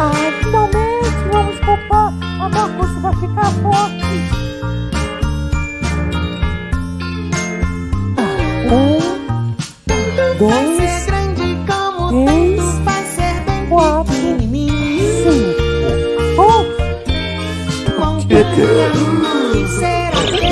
Ah, finalmente vamos poupar. A Marcos vai ficar forte. Um, dois, ser grande como três, vai ser bem quatro, cinco. Oh. Bom dia, será que